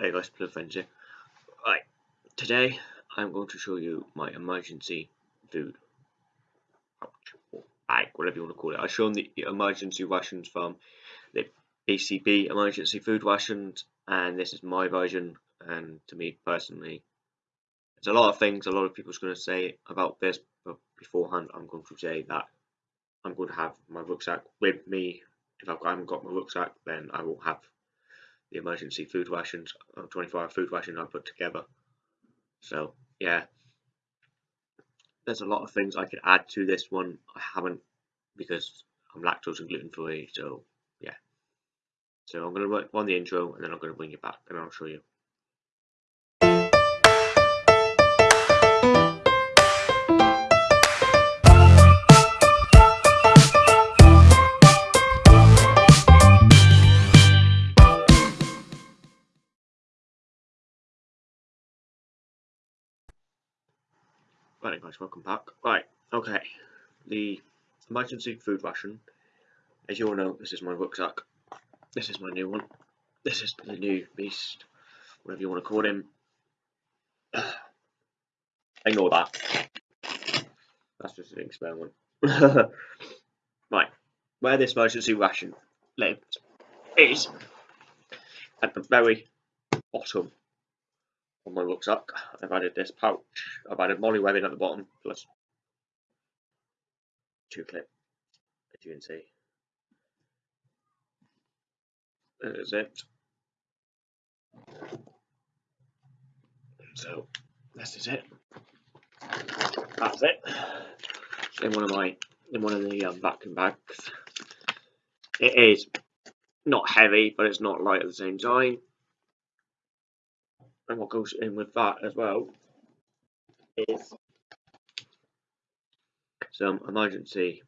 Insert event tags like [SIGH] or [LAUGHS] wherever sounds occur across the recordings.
Hey guys, Blue Friends here. Right, today I'm going to show you my emergency food pouch or bag, whatever you want to call it. I've shown the emergency rations from the BCB emergency food rations, and this is my version. And to me personally, there's a lot of things a lot of people's going to say about this, but beforehand, I'm going to say that I'm going to have my rucksack with me. If I haven't got my rucksack, then I will have the emergency food rations, uh, 24 hour food ration I put together. So, yeah. There's a lot of things I could add to this one. I haven't because I'm lactose and gluten free, so yeah. So I'm going to run the intro and then I'm going to bring it back and I'll show you. Right guys, welcome back. Right, okay. The emergency food ration. As you all know, this is my rucksack. This is my new one. This is the new beast, whatever you want to call him. [SIGHS] Ignore that. That's just an experiment. [LAUGHS] right, where this emergency ration lives is at the very bottom on my rucksack. I've added this pouch. I've added MOLLE webbing at the bottom plus two clip, as you can see. There's it. So this is it. That's it. In one of my in one of the um, vacuum bags. It is not heavy, but it's not light at the same time and what goes in with that as well is some emergency.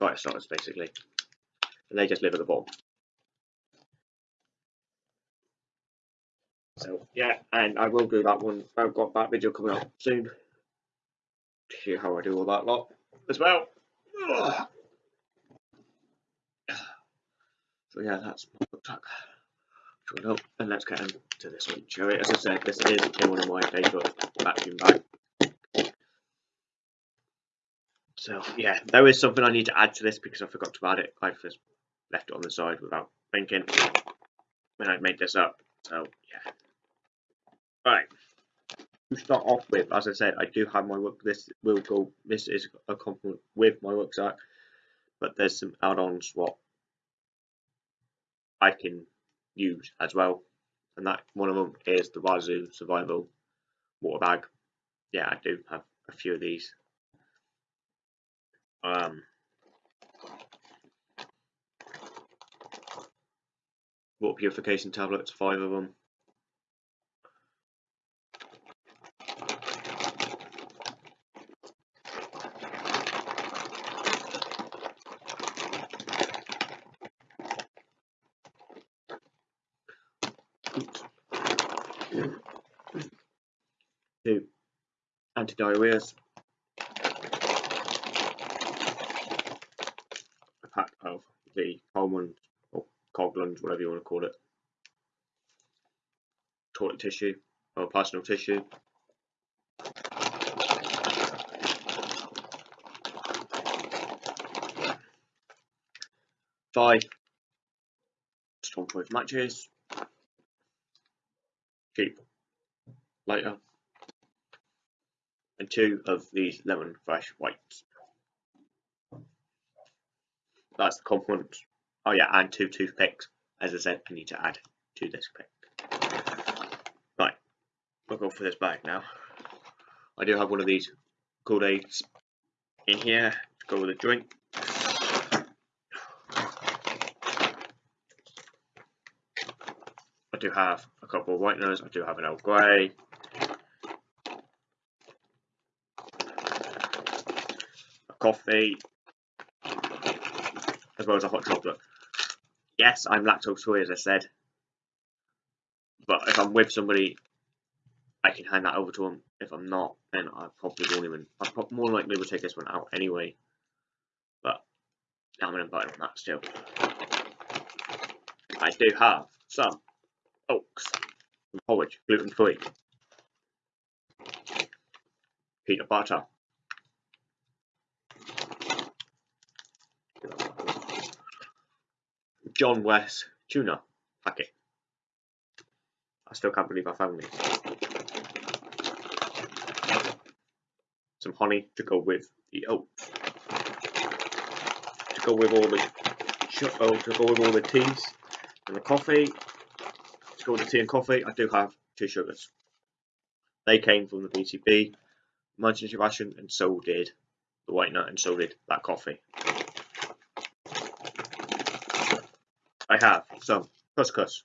Fire starters basically. And they just live at the bottom. So yeah and I will do that one I've got that video coming up soon. To see how I do all that lot as well. [SIGHS] So yeah that's my and let's get into this one, we? As I said, this is in one of my favourite vacuum bags. So yeah, there is something I need to add to this because I forgot to add it. I just left it on the side without thinking when I made this up. So yeah. Right. To start off with, as I said, I do have my work. This will go. This is a complement with my rucksack, but there's some add-ons what I can use as well. And that one of them is the Wazoo Survival water bag. Yeah, I do have a few of these. Um, water purification tablets, five of them. Two anti-diarrheas. A pack of the Coleman or Coghlan's, whatever you want to call it. Toilet tissue or personal tissue. Five Stormproof matches cheap later. And two of these lemon fresh whites. That's the complement. Oh yeah, and two toothpicks. As I said, I need to add to this pick. Right, we'll go for this bag now. I do have one of these Kool-Aids in here to go with a drink. I do have a couple of whiteners, I do have an Earl Grey. Coffee, as well as a hot chocolate. Yes, I'm lactose free as I said, but if I'm with somebody, I can hand that over to them. If I'm not, then I probably won't even, I more likely will take this one out anyway, but I'm going to bite on that still. I do have some oats, porridge, gluten free, peanut butter, John West tuna packet. I still can't believe I found this. Some honey to go with the oats. To go with all the oh, to go with all the teas and the coffee. To go with the tea and coffee, I do have two sugars. They came from the BCB emergency ration, and so did the white nut, and so did that coffee. I have some couscous,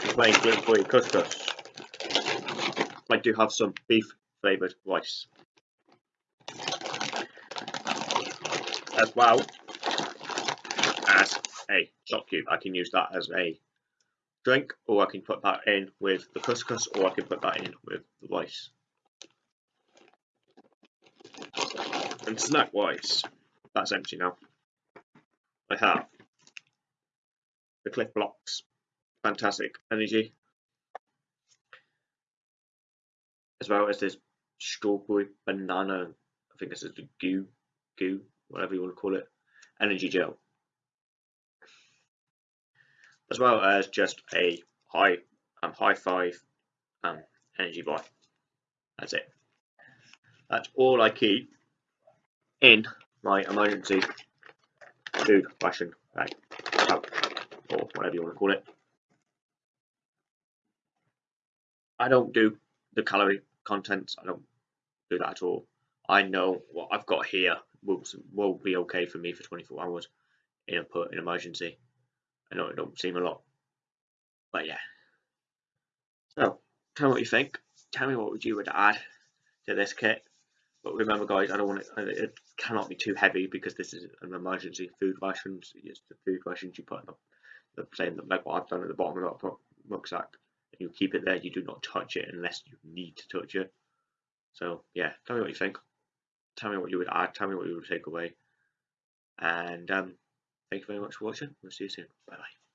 plain gluten-free couscous. I do have some beef flavoured rice. As well as a shot cube. I can use that as a drink or I can put that in with the couscous or I can put that in with the rice. And snack wise, that's empty now. I have the Clif Bloks. fantastic energy, as well as this strawberry banana, I think this is the goo, goo, whatever you want to call it, energy gel, as well as just a high, um, high five um, energy bar. That's it. That's all I keep in my emergency food ration bag or whatever you want to call it. I don't do the calorie contents. I don't do that at all. I know what I've got here will will be okay for me for 24 hours in a put in emergency. I know it don't seem a lot, but yeah. So tell me what you think. Tell me what would you would add to this kit. But remember, guys, I don't want it. It cannot be too heavy because this is an emergency food rations. It's the food rations you put in the the same like what I've done at the bottom of the rucksack. And you keep it there, you do not touch it unless you need to touch it. So yeah, tell me what you think. Tell me what you would add, tell me what you would take away. And um, thank you very much for watching. We'll see you soon. Bye bye.